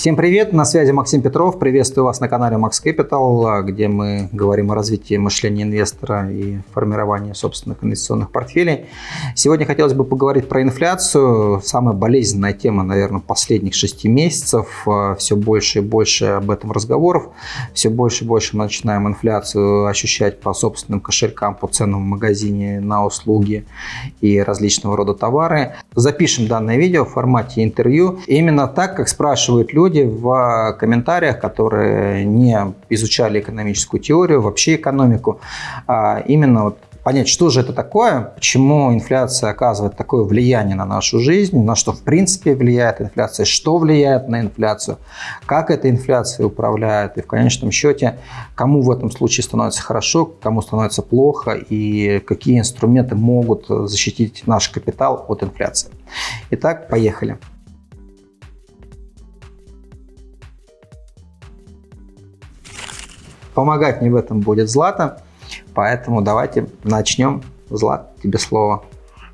Всем привет, на связи Максим Петров. Приветствую вас на канале Max Capital, где мы говорим о развитии мышления инвестора и формировании собственных инвестиционных портфелей. Сегодня хотелось бы поговорить про инфляцию. Самая болезненная тема, наверное, последних шести месяцев. Все больше и больше об этом разговоров. Все больше и больше мы начинаем инфляцию ощущать по собственным кошелькам, по ценам в магазине на услуги и различного рода товары. Запишем данное видео в формате интервью. Именно так, как спрашивают люди, люди в комментариях, которые не изучали экономическую теорию, вообще экономику, а именно вот понять, что же это такое, почему инфляция оказывает такое влияние на нашу жизнь, на что в принципе влияет инфляция, что влияет на инфляцию, как эта инфляция управляет, и в конечном счете, кому в этом случае становится хорошо, кому становится плохо, и какие инструменты могут защитить наш капитал от инфляции. Итак, поехали. Помогать мне в этом будет Злата, поэтому давайте начнем. Злат, тебе слово.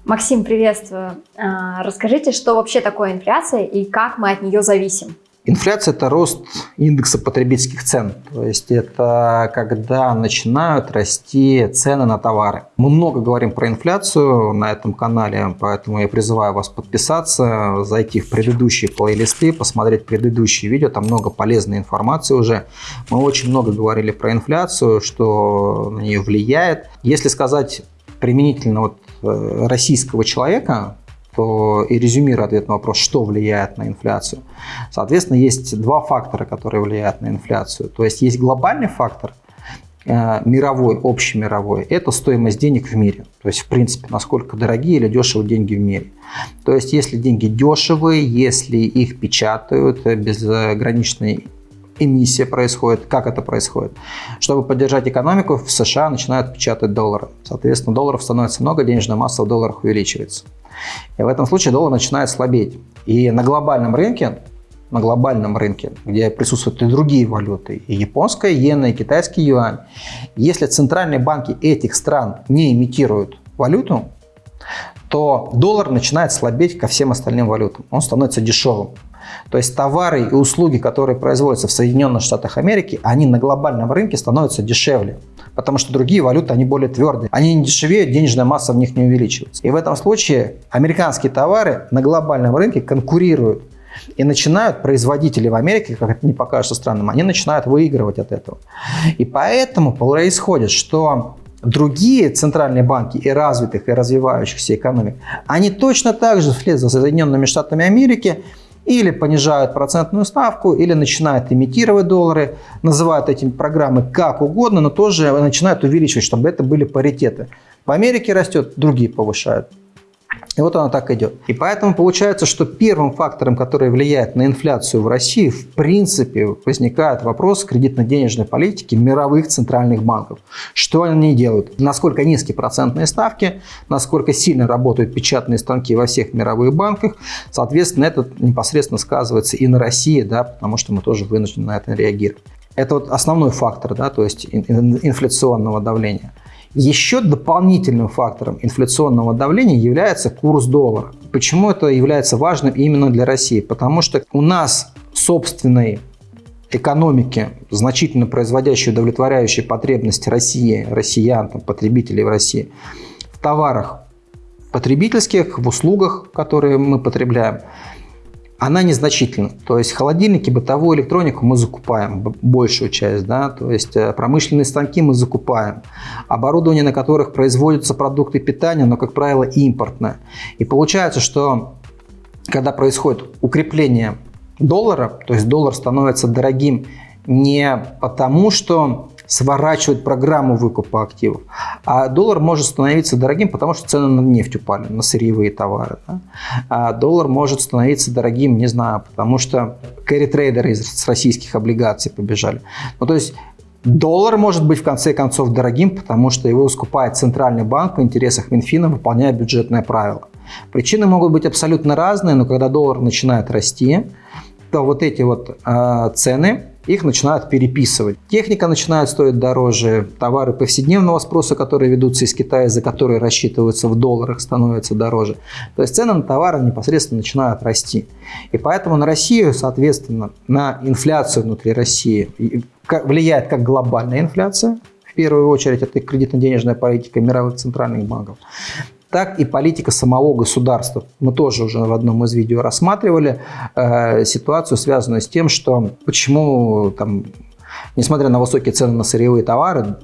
Максим, приветствую. А, расскажите, что вообще такое инфляция и как мы от нее зависим? Инфляция – это рост индекса потребительских цен. То есть это когда начинают расти цены на товары. Мы много говорим про инфляцию на этом канале, поэтому я призываю вас подписаться, зайти в предыдущие плейлисты, посмотреть предыдущие видео. Там много полезной информации уже. Мы очень много говорили про инфляцию, что на нее влияет. Если сказать применительно вот э, российского человека, и резюмирую ответ на вопрос, что влияет на инфляцию. Соответственно, есть два фактора, которые влияют на инфляцию. То есть есть глобальный фактор, э, мировой, общемировой, это стоимость денег в мире. То есть, в принципе, насколько дорогие или дешевые деньги в мире. То есть, если деньги дешевые, если их печатают э, безграничной эмиссия происходит. Как это происходит? Чтобы поддержать экономику, в США начинают печатать доллары. Соответственно, долларов становится много, денежная масса в долларах увеличивается. И в этом случае доллар начинает слабеть. И на глобальном рынке, на глобальном рынке, где присутствуют и другие валюты, и японская иена, и китайский юань, если центральные банки этих стран не имитируют валюту, то доллар начинает слабеть ко всем остальным валютам. Он становится дешевым. То есть товары и услуги, которые производятся в Соединенных Штатах Америки, они на глобальном рынке становятся дешевле. Потому что другие валюты, они более твердые. Они не дешевеют, денежная масса в них не увеличивается. И в этом случае американские товары на глобальном рынке конкурируют. И начинают производители в Америке, как это не покажется странным, они начинают выигрывать от этого. И поэтому происходит, что другие центральные банки и развитых, и развивающихся экономик, они точно так же вслед за Соединенными Штатами Америки или понижают процентную ставку, или начинают имитировать доллары, называют эти программы как угодно, но тоже начинают увеличивать, чтобы это были паритеты. В Америке растет, другие повышают. И вот она так идет. И поэтому получается, что первым фактором, который влияет на инфляцию в России, в принципе, возникает вопрос кредитно-денежной политики мировых центральных банков. Что они делают? Насколько низкие процентные ставки, насколько сильно работают печатные станки во всех мировых банках. Соответственно, это непосредственно сказывается и на России, да, потому что мы тоже вынуждены на это реагировать. Это вот основной фактор, да, то есть инфляционного давления. Еще дополнительным фактором инфляционного давления является курс доллара. Почему это является важным именно для России? Потому что у нас собственной экономики, значительно производящей удовлетворяющие потребности России, россиян, там, потребителей в России, в товарах потребительских, в услугах, которые мы потребляем, она незначительна. То есть холодильники, бытовую электронику мы закупаем, большую часть, да, то есть э, промышленные станки мы закупаем, оборудование, на которых производятся продукты питания, но, как правило, импортное. И получается, что когда происходит укрепление доллара, то есть доллар становится дорогим не потому, что сворачивать программу выкупа активов. А доллар может становиться дорогим, потому что цены на нефть упали, на сырьевые товары. Да? А доллар может становиться дорогим, не знаю, потому что кэрри-трейдеры из российских облигаций побежали. Ну, то есть Доллар может быть в конце концов дорогим, потому что его скупает Центральный банк в интересах Минфина, выполняя бюджетное правило. Причины могут быть абсолютно разные, но когда доллар начинает расти, то вот эти вот э, цены их начинают переписывать. Техника начинает стоить дороже, товары повседневного спроса, которые ведутся из Китая, за которые рассчитываются в долларах, становятся дороже. То есть цены на товары непосредственно начинают расти. И поэтому на Россию, соответственно, на инфляцию внутри России влияет как глобальная инфляция, в первую очередь это кредитно-денежная политика мировых центральных банков, так и политика самого государства. Мы тоже уже в одном из видео рассматривали э, ситуацию, связанную с тем, что почему, там, несмотря на высокие цены на сырьевые товары,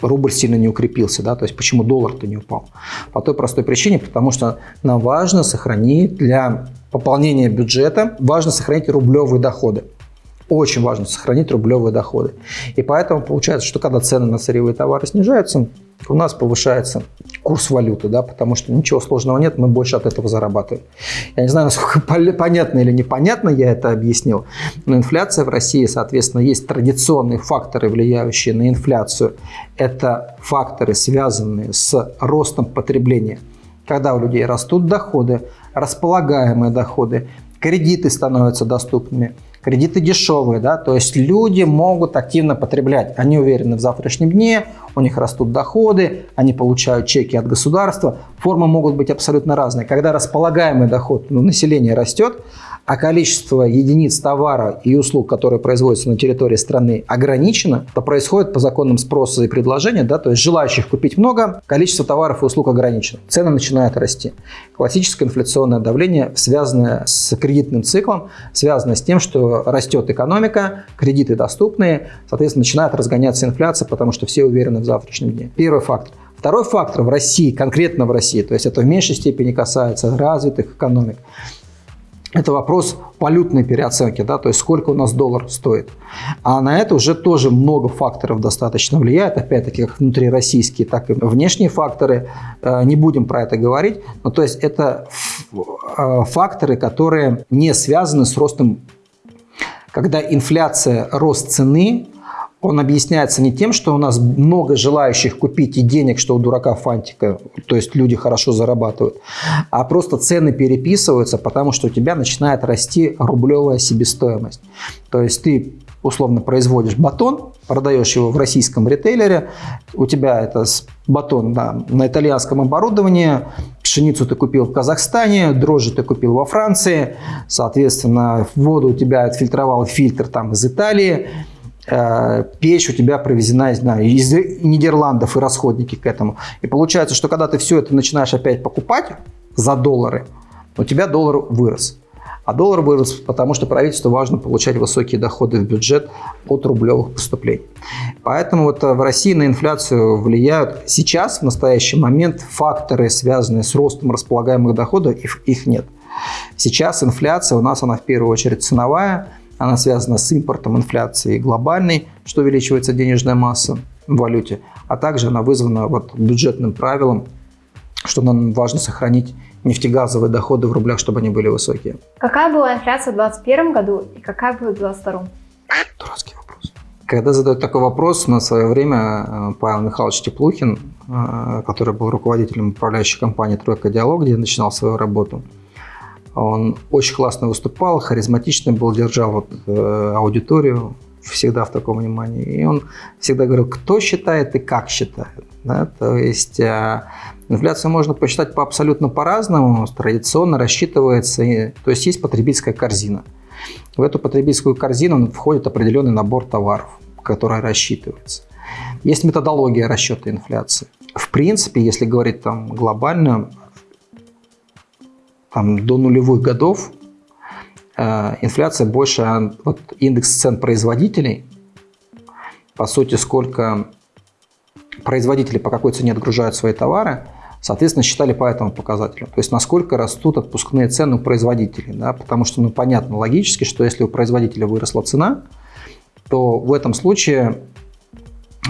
рубль сильно не укрепился, да, то есть почему доллар-то не упал? По той простой причине, потому что нам важно сохранить для пополнения бюджета, важно сохранить рублевые доходы очень важно сохранить рублевые доходы. И поэтому получается, что когда цены на сырьевые товары снижаются, у нас повышается курс валюты, да, потому что ничего сложного нет, мы больше от этого зарабатываем. Я не знаю, насколько понятно или непонятно я это объяснил, но инфляция в России, соответственно, есть традиционные факторы, влияющие на инфляцию. Это факторы, связанные с ростом потребления. Когда у людей растут доходы, располагаемые доходы, кредиты становятся доступными – Кредиты дешевые, да, то есть люди могут активно потреблять. Они уверены в завтрашнем дне, у них растут доходы, они получают чеки от государства. Формы могут быть абсолютно разные. Когда располагаемый доход ну, населения растет, а количество единиц товара и услуг, которые производятся на территории страны, ограничено, то происходит по законам спроса и предложения, да, то есть желающих купить много, количество товаров и услуг ограничено, цены начинают расти. Классическое инфляционное давление, связанное с кредитным циклом, связано с тем, что растет экономика, кредиты доступные, соответственно, начинает разгоняться инфляция, потому что все уверены в завтрашнем дне. Первый фактор. Второй фактор в России, конкретно в России, то есть это в меньшей степени касается развитых экономик, это вопрос валютной переоценки, да, то есть сколько у нас доллар стоит. А на это уже тоже много факторов достаточно влияет, опять-таки как внутрироссийские, так и внешние факторы. Э, не будем про это говорить, но то есть это э, факторы, которые не связаны с ростом, когда инфляция, рост цены он объясняется не тем, что у нас много желающих купить и денег, что у дурака фантика, то есть люди хорошо зарабатывают, а просто цены переписываются, потому что у тебя начинает расти рублевая себестоимость. То есть ты условно производишь батон, продаешь его в российском ритейлере, у тебя это батон да, на итальянском оборудовании, пшеницу ты купил в Казахстане, дрожжи ты купил во Франции, соответственно, воду у тебя отфильтровал фильтр там из Италии, печь у тебя провезена не знаю, из Нидерландов и расходники к этому. И получается, что когда ты все это начинаешь опять покупать за доллары, у тебя доллар вырос. А доллар вырос, потому что правительству важно получать высокие доходы в бюджет от рублевых поступлений. Поэтому вот э, в России на инфляцию влияют сейчас, в настоящий момент, факторы, связанные с ростом располагаемых доходов, их нет. Сейчас инфляция у нас, она в первую очередь ценовая, она связана с импортом, инфляцией глобальной, что увеличивается денежная масса в валюте, а также она вызвана вот бюджетным правилом, что нам важно сохранить нефтегазовые доходы в рублях, чтобы они были высокие. Какая была инфляция в 2021 году и какая будет в 2022? Дурацкий вопрос. Когда задают такой вопрос, на свое время э, Павел Михайлович Теплухин, э, который был руководителем управляющей компании «Тройка Диалог», где я начинал свою работу, он очень классно выступал, харизматичный был, держал вот, э, аудиторию всегда в таком внимании. И он всегда говорил, кто считает и как считает. Да? То есть э, инфляцию можно посчитать по абсолютно по-разному. Традиционно рассчитывается, и, то есть есть потребительская корзина. В эту потребительскую корзину входит определенный набор товаров, который рассчитывается. Есть методология расчета инфляции. В принципе, если говорить там глобально, там, до нулевых годов э, инфляция больше, а вот индекс цен производителей, по сути, сколько производители по какой цене отгружают свои товары, соответственно, считали по этому показателю. То есть, насколько растут отпускные цены у производителей. Да? Потому что, ну, понятно логически, что если у производителя выросла цена, то в этом случае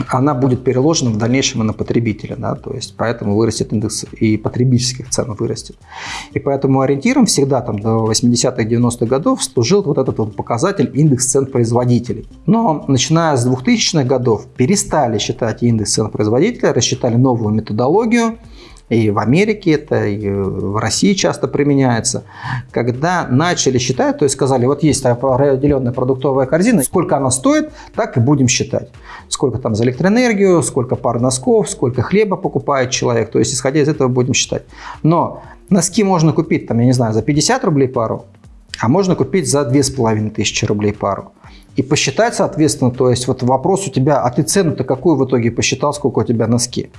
она будет переложена в дальнейшем и на потребителя. Да? То есть поэтому вырастет индекс и потребительских цен вырастет. И поэтому ориентиром всегда там, до 80-х, 90-х годов служил вот этот вот показатель индекс цен производителей. Но начиная с 2000-х годов перестали считать индекс цен производителя, рассчитали новую методологию, и в Америке это, и в России часто применяется, когда начали считать, то есть сказали, вот есть определенная продуктовая корзина, сколько она стоит, так и будем считать. Сколько там за электроэнергию, сколько пар носков, сколько хлеба покупает человек, то есть исходя из этого будем считать. Но носки можно купить, там, я не знаю, за 50 рублей пару, а можно купить за 2500 рублей пару и посчитать, соответственно, то есть вот вопрос у тебя, а ты цену-то какую в итоге посчитал, сколько у тебя носки?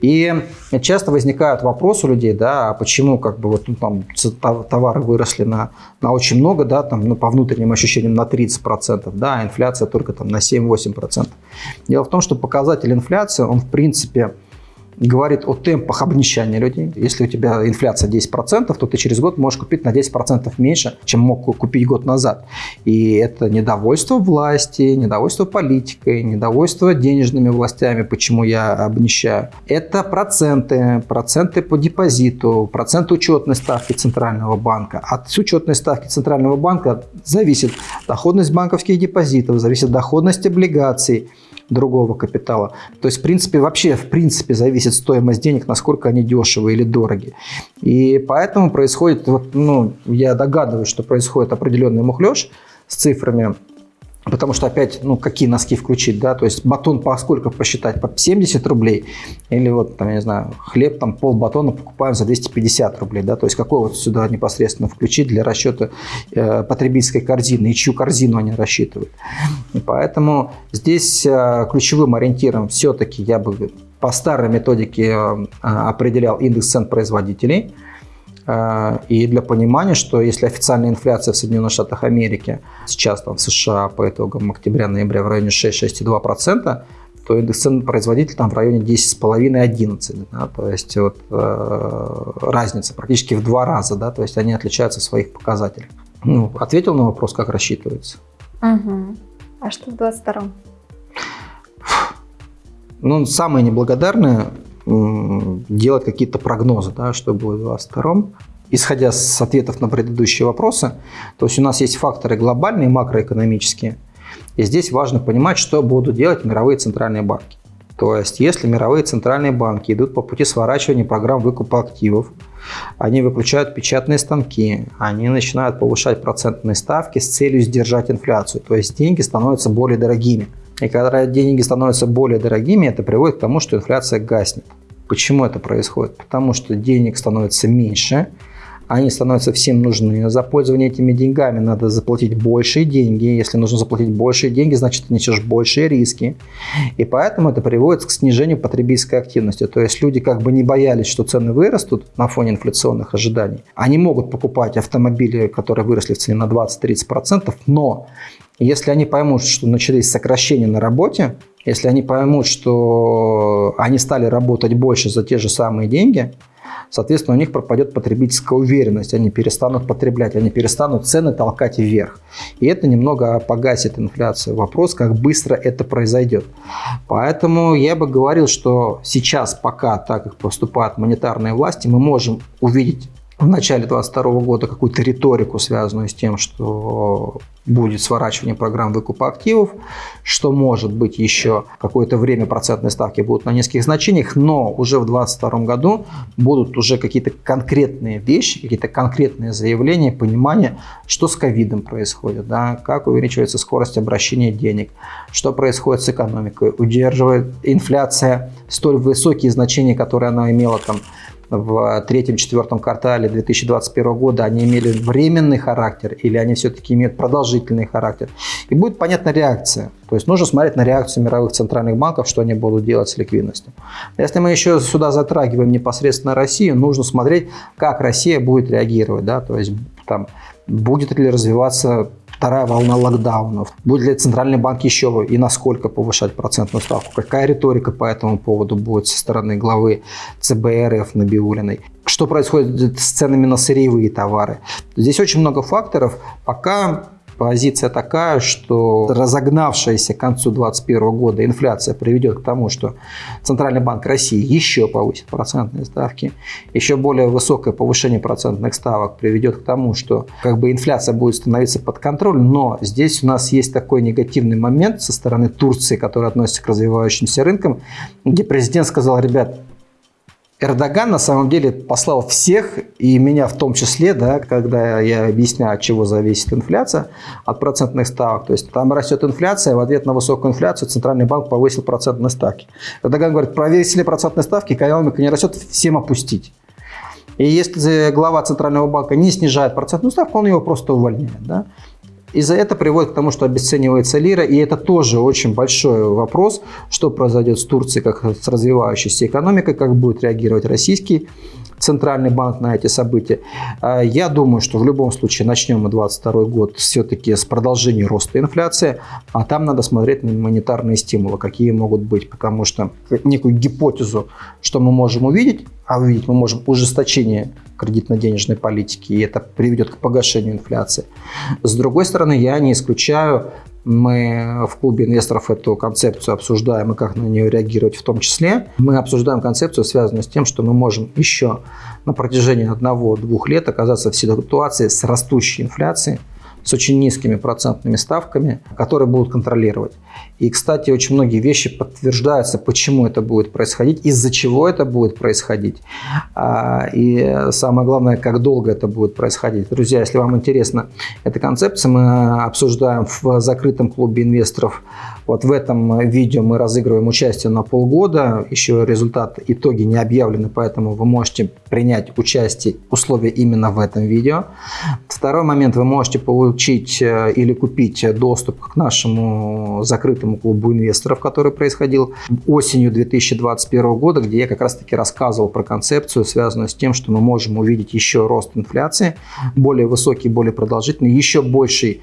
И часто возникают вопросы у людей, да, а почему как бы вот ну, там товары выросли на, на очень много, да, там, ну, по внутренним ощущениям на 30%, да, а инфляция только там на 7-8%. Дело в том, что показатель инфляции, он в принципе говорит о темпах обнищания людей. Если у тебя инфляция 10%, то ты через год можешь купить на 10% меньше, чем мог купить год назад. И это недовольство власти, недовольство политикой, недовольство денежными властями, почему я обнищаю. Это проценты, проценты по депозиту, процент учетной ставки Центрального банка. От учетной ставки Центрального банка зависит доходность банковских депозитов, зависит доходность облигаций, другого капитала. То есть, в принципе, вообще, в принципе, зависит стоимость денег, насколько они дешевые или дороги. И поэтому происходит, вот, ну, я догадываюсь, что происходит определенный мухлеж с цифрами Потому что опять, ну, какие носки включить, да, то есть батон по сколько посчитать, по 70 рублей, или вот, там, я не знаю, хлеб, там, пол батона покупаем за 250 рублей, да, то есть какой вот сюда непосредственно включить для расчета э, потребительской корзины, и чью корзину они рассчитывают. И поэтому здесь э, ключевым ориентиром все-таки я бы по старой методике э, определял индекс цен производителей, и для понимания, что если официальная инфляция в Соединенных Штатах Америки сейчас там в США по итогам октября-ноября в районе 6-6,2%, то индекс цен производителя там в районе 10,5-11. Да, то есть вот, э, разница практически в два раза, да, то есть они отличаются в своих показателях. Ну, ответил на вопрос, как рассчитывается. Угу. А что в 22-м? Ну, самое неблагодарное делать какие-то прогнозы, да, что будет в 2022 исходя с ответов на предыдущие вопросы, то есть у нас есть факторы глобальные, макроэкономические, и здесь важно понимать, что будут делать мировые центральные банки. То есть, если мировые центральные банки идут по пути сворачивания программ выкупа активов, они выключают печатные станки, они начинают повышать процентные ставки с целью сдержать инфляцию. То есть, деньги становятся более дорогими. И когда деньги становятся более дорогими, это приводит к тому, что инфляция гаснет. Почему это происходит? Потому что денег становится меньше, они становятся всем нужны. За пользование этими деньгами надо заплатить большие деньги. Если нужно заплатить большие деньги, значит, ты несешь большие риски. И поэтому это приводит к снижению потребительской активности. То есть люди как бы не боялись, что цены вырастут на фоне инфляционных ожиданий. Они могут покупать автомобили, которые выросли в цене на 20-30%, но если они поймут, что начались сокращения на работе, если они поймут, что они стали работать больше за те же самые деньги, соответственно, у них пропадет потребительская уверенность, они перестанут потреблять, они перестанут цены толкать вверх. И это немного погасит инфляцию. Вопрос, как быстро это произойдет. Поэтому я бы говорил, что сейчас, пока так как поступают монетарные власти, мы можем увидеть в начале 2022 года какую-то риторику, связанную с тем, что будет сворачивание программ выкупа активов, что может быть еще какое-то время процентные ставки будут на низких значениях, но уже в 2022 году будут уже какие-то конкретные вещи, какие-то конкретные заявления, понимание, что с ковидом происходит, да, как увеличивается скорость обращения денег, что происходит с экономикой, удерживает инфляция столь высокие значения, которые она имела там в третьем-четвертом квартале 2021 года, они имели временный характер или они все-таки имеют продолжительный характер. И будет понятна реакция. То есть нужно смотреть на реакцию мировых центральных банков, что они будут делать с ликвидностью. Если мы еще сюда затрагиваем непосредственно Россию, нужно смотреть, как Россия будет реагировать. Да? То есть там, будет ли развиваться вторая волна локдаунов? Будет ли Центральный банк еще и насколько повышать процентную ставку? Какая риторика по этому поводу будет со стороны главы ЦБ РФ Набиулиной? Что происходит с ценами на сырьевые товары? Здесь очень много факторов. Пока позиция такая, что разогнавшаяся к концу 2021 года инфляция приведет к тому, что Центральный банк России еще повысит процентные ставки, еще более высокое повышение процентных ставок приведет к тому, что как бы инфляция будет становиться под контроль, но здесь у нас есть такой негативный момент со стороны Турции, который относится к развивающимся рынкам, где президент сказал, ребят, Эрдоган на самом деле послал всех, и меня в том числе, да, когда я объясняю, от чего зависит инфляция, от процентных ставок. То есть там растет инфляция, в ответ на высокую инфляцию Центральный банк повысил процентные ставки. Эрдоган говорит, повесили процентные ставки, экономика не растет, всем опустить. И если глава Центрального банка не снижает процентную ставку, он его просто увольняет. Да? И за это приводит к тому, что обесценивается лира, и это тоже очень большой вопрос, что произойдет с Турцией, как с развивающейся экономикой, как будет реагировать российский Центральный банк на эти события. А, я думаю, что в любом случае начнем мы 2022 год все-таки с продолжения роста инфляции, а там надо смотреть на монетарные стимулы, какие могут быть, потому что некую гипотезу, что мы можем увидеть, а увидеть мы можем ужесточение кредитно-денежной политики, и это приведет к погашению инфляции. С другой стороны, я не исключаю мы в клубе инвесторов эту концепцию обсуждаем и как на нее реагировать в том числе. Мы обсуждаем концепцию, связанную с тем, что мы можем еще на протяжении одного-двух лет оказаться в ситуации с растущей инфляцией, с очень низкими процентными ставками, которые будут контролировать. И, кстати, очень многие вещи подтверждаются, почему это будет происходить, из-за чего это будет происходить. А, и самое главное, как долго это будет происходить. Друзья, если вам интересна эта концепция, мы обсуждаем в закрытом клубе инвесторов. Вот в этом видео мы разыгрываем участие на полгода. Еще результат, итоги не объявлены, поэтому вы можете принять участие, условия именно в этом видео. Второй момент, вы можете получить э, или купить доступ к нашему закрытому закрытому клубу инвесторов, который происходил осенью 2021 года, где я как раз-таки рассказывал про концепцию, связанную с тем, что мы можем увидеть еще рост инфляции, более высокий, более продолжительный, еще больший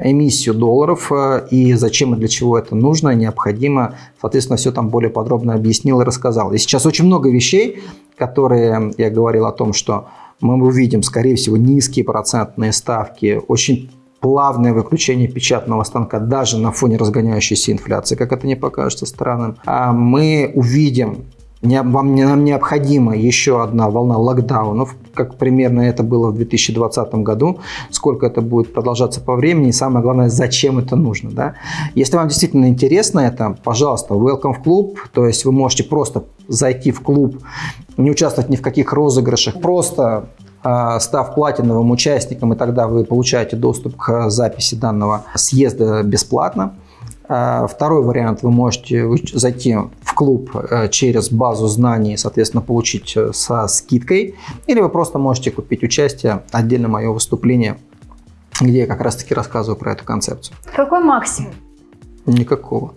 эмиссию долларов э, и зачем и для чего это нужно, необходимо. Соответственно, все там более подробно объяснил и рассказал. И сейчас очень много вещей, которые я говорил о том, что мы увидим, скорее всего, низкие процентные ставки, очень плавное выключение печатного станка даже на фоне разгоняющейся инфляции, как это не покажется странным, а мы увидим вам, нам необходима еще одна волна локдаунов, как примерно это было в 2020 году, сколько это будет продолжаться по времени, и самое главное, зачем это нужно. Да? Если вам действительно интересно это, пожалуйста, welcome в клуб, то есть вы можете просто зайти в клуб, не участвовать ни в каких розыгрышах, просто став платиновым участником, и тогда вы получаете доступ к записи данного съезда бесплатно. А, второй вариант, вы можете зайти в клуб э, через базу знаний, соответственно, получить э, со скидкой, или вы просто можете купить участие, отдельно мое выступление, где я как раз-таки рассказываю про эту концепцию. Какой максимум? Никакого.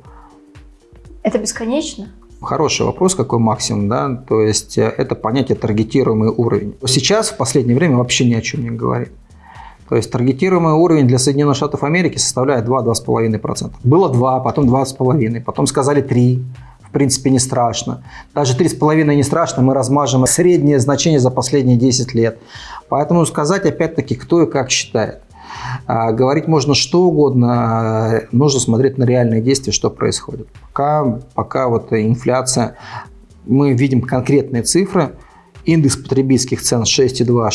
Это бесконечно? Хороший вопрос, какой максимум, да, то есть э, это понятие таргетируемый уровень. Сейчас в последнее время вообще ни о чем не говорит. То есть таргетируемый уровень для Соединенных Штатов Америки составляет 2-2,5%. Было 2, потом 2,5%, потом сказали 3%. В принципе, не страшно. Даже 3,5 не страшно, мы размажем среднее значение за последние 10 лет. Поэтому сказать, опять-таки, кто и как считает. А, говорить можно что угодно, нужно смотреть на реальные действия, что происходит. Пока, пока вот инфляция, мы видим конкретные цифры, индекс потребительских цен 6,2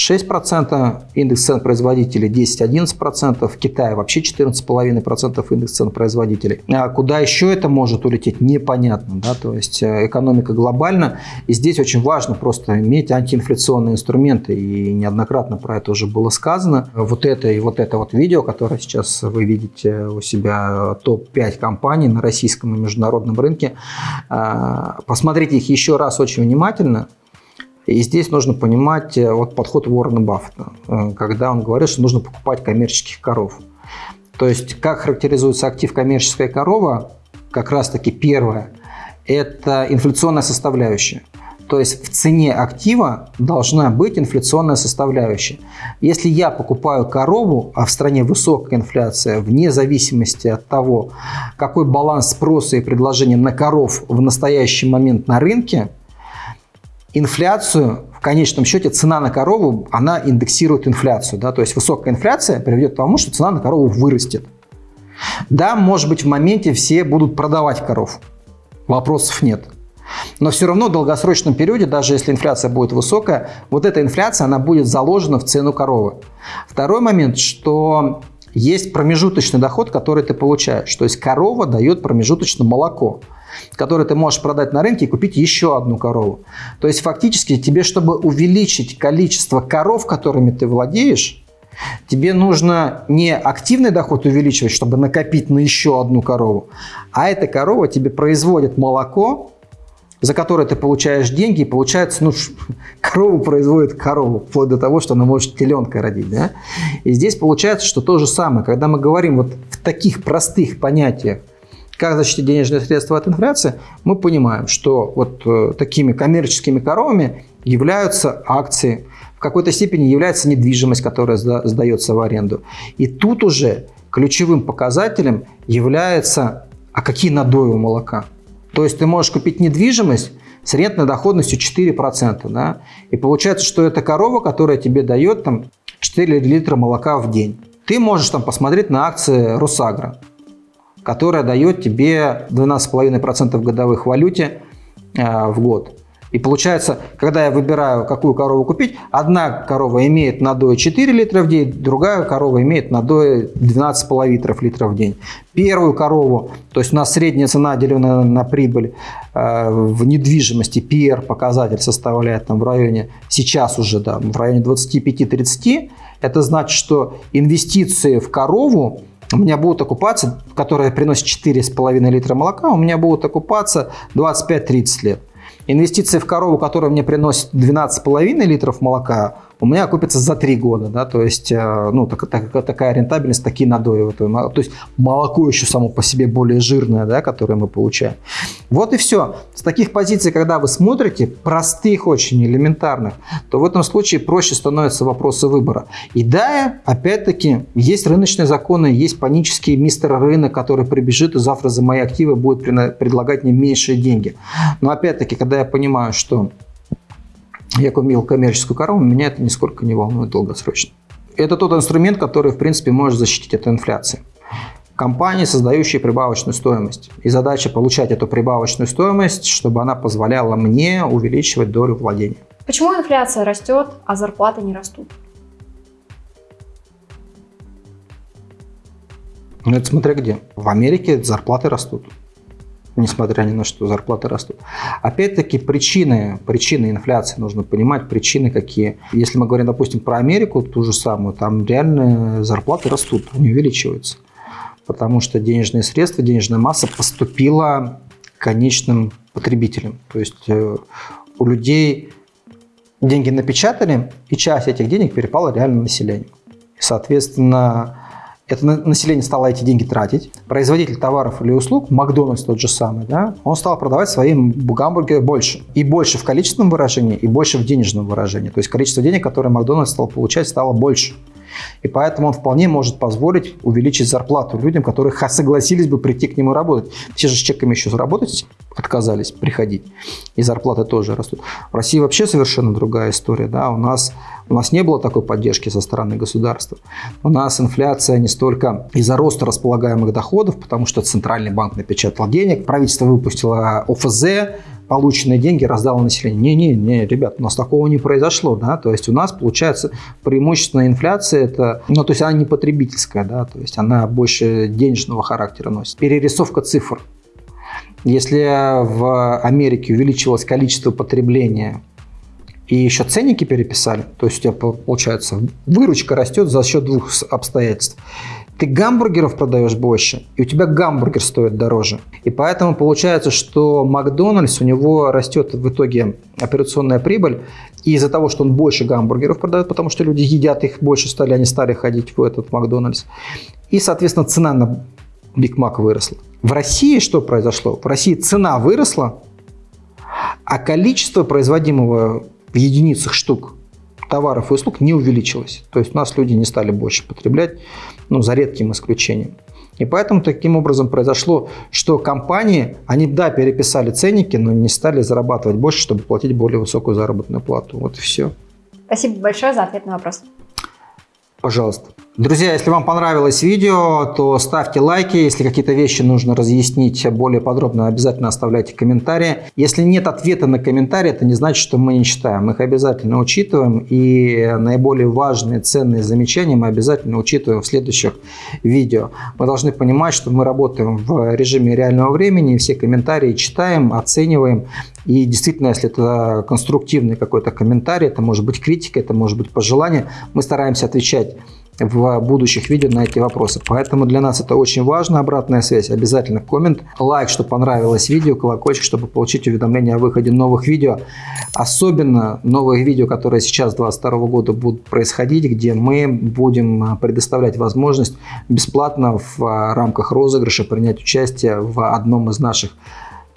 6%, индекс цен производителей 10-11%, в Китае вообще 14,5% индекс цен производителей. А куда еще это может улететь, непонятно. Да? То есть э, экономика глобальна, и здесь очень важно просто иметь антиинфляционные инструменты, и неоднократно про это уже было сказано. Вот это и вот это вот видео, которое сейчас вы видите у себя, топ-5 компаний на российском и международном рынке, э, посмотрите их еще раз очень внимательно, и здесь нужно понимать э, вот подход Уоррена Баффета, э, когда он говорит, что нужно покупать коммерческих коров. То есть, как характеризуется актив коммерческая корова, как раз-таки первое, это инфляционная составляющая. То есть в цене актива должна быть инфляционная составляющая. Если я покупаю корову, а в стране высокая инфляция, вне зависимости от того, какой баланс спроса и предложения на коров в настоящий момент на рынке, инфляцию, в конечном счете цена на корову, она индексирует инфляцию. Да? То есть высокая инфляция приведет к тому, что цена на корову вырастет. Да, может быть, в моменте все будут продавать коров. Вопросов нет. Но все равно в долгосрочном периоде, даже если инфляция будет высокая, вот эта инфляция, она будет заложена в цену коровы. Второй момент, что есть промежуточный доход, который ты получаешь. То есть корова дает промежуточно молоко. Который ты можешь продать на рынке и купить еще одну корову. То есть фактически тебе, чтобы увеличить количество коров, которыми ты владеешь, тебе нужно не активный доход увеличивать, чтобы накопить на еще одну корову, а эта корова тебе производит молоко, за которое ты получаешь деньги, и получается, ну, корову производит корову, вплоть до того, что она может теленка родить, да? И здесь получается, что то же самое, когда мы говорим вот в таких простых понятиях, как защитить денежные средства от инфляции, мы понимаем, что вот э, такими коммерческими коровами являются акции, в какой-то степени является недвижимость, которая сдается в аренду. И тут уже ключевым показателем является, а какие надои у молока. То есть ты можешь купить недвижимость с рентной доходностью 4%. Да? И получается, что это корова, которая тебе дает там, 4 литра молока в день. Ты можешь там посмотреть на акции Росагра которая дает тебе 12,5% годовых в валюте э, в год. И получается, когда я выбираю, какую корову купить, одна корова имеет надой 4 литра в день, другая корова имеет надой 12,5 литров в день. Первую корову, то есть у нас средняя цена, деленная на прибыль э, в недвижимости, PR показатель составляет там в районе, сейчас уже, да, в районе 25-30, это значит, что инвестиции в корову у меня будут окупаться, которая приносит 4,5 литра молока, у меня будут окупаться 25-30 лет. Инвестиции в корову, которая мне приносит 12,5 литров молока, у меня окупится за 3 года. Да? То есть э, ну, так, так, такая рентабельность, такие надои. То есть молоко еще само по себе более жирное, да, которое мы получаем. Вот и все. С таких позиций, когда вы смотрите, простых очень, элементарных, то в этом случае проще становятся вопросы выбора. И да, опять-таки, есть рыночные законы, есть панический мистер рынок, который прибежит и завтра за мои активы будет предлагать мне меньшие деньги. Но опять-таки, когда я понимаю, что я купил коммерческую корову, меня это нисколько не волнует долгосрочно. Это тот инструмент, который, в принципе, может защитить от инфляции. Компании, создающие прибавочную стоимость. И задача получать эту прибавочную стоимость, чтобы она позволяла мне увеличивать долю владения. Почему инфляция растет, а зарплаты не растут? Ну, это смотря где. В Америке зарплаты растут несмотря ни на что, зарплаты растут. Опять-таки причины, причины инфляции нужно понимать, причины какие. Если мы говорим, допустим, про Америку, ту же самую, там реально зарплаты растут, они увеличиваются. Потому что денежные средства, денежная масса поступила конечным потребителям. То есть э, у людей деньги напечатали, и часть этих денег перепала реально населению. Соответственно, это население стало эти деньги тратить. Производитель товаров или услуг, Макдональдс тот же самый, да, он стал продавать свои гамбургеры больше. И больше в количественном выражении, и больше в денежном выражении. То есть количество денег, которое Макдональдс стал получать, стало больше. И поэтому он вполне может позволить увеличить зарплату людям, которые согласились бы прийти к нему работать. Все же с чеками еще заработать отказались приходить. И зарплаты тоже растут. В России вообще совершенно другая история. Да? У, нас, у нас не было такой поддержки со стороны государства. У нас инфляция не столько из-за роста располагаемых доходов, потому что Центральный банк напечатал денег, правительство выпустило ОФЗ, полученные деньги раздало населению. Не-не-не, ребят, у нас такого не произошло, да, то есть у нас получается преимущественная инфляция, это, ну, то есть она не потребительская, да, то есть она больше денежного характера носит. Перерисовка цифр. Если в Америке увеличилось количество потребления и еще ценники переписали, то есть у тебя получается выручка растет за счет двух обстоятельств ты гамбургеров продаешь больше, и у тебя гамбургер стоит дороже. И поэтому получается, что Макдональдс, у него растет в итоге операционная прибыль, и из-за того, что он больше гамбургеров продает, потому что люди едят их больше стали, они стали ходить в этот Макдональдс. И, соответственно, цена на Биг Мак выросла. В России что произошло? В России цена выросла, а количество производимого в единицах штук товаров и услуг не увеличилось. То есть у нас люди не стали больше потреблять, ну, за редким исключением. И поэтому таким образом произошло, что компании, они, да, переписали ценники, но не стали зарабатывать больше, чтобы платить более высокую заработную плату. Вот и все. Спасибо большое за ответ на вопрос. Пожалуйста. Друзья, если вам понравилось видео, то ставьте лайки. Если какие-то вещи нужно разъяснить более подробно, обязательно оставляйте комментарии. Если нет ответа на комментарии, это не значит, что мы не читаем. Мы их обязательно учитываем. И наиболее важные, ценные замечания мы обязательно учитываем в следующих видео. Мы должны понимать, что мы работаем в режиме реального времени. Все комментарии читаем, оцениваем. И действительно, если это конструктивный какой-то комментарий, это может быть критика, это может быть пожелание, мы стараемся отвечать в будущих видео на эти вопросы. Поэтому для нас это очень важно, обратная связь. Обязательно коммент, лайк, что понравилось видео, колокольчик, чтобы получить уведомления о выходе новых видео. Особенно новых видео, которые сейчас 2022 года будут происходить, где мы будем а, предоставлять возможность бесплатно в а, рамках розыгрыша принять участие в одном из наших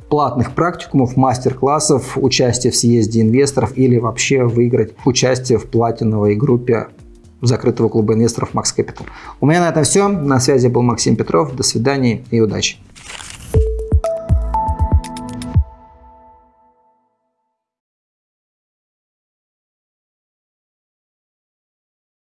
платных практикумов, мастер-классов, участие в съезде инвесторов или вообще выиграть участие в платиновой группе закрытого клуба инвесторов Max Capital. У меня на этом все. На связи был Максим Петров. До свидания и удачи.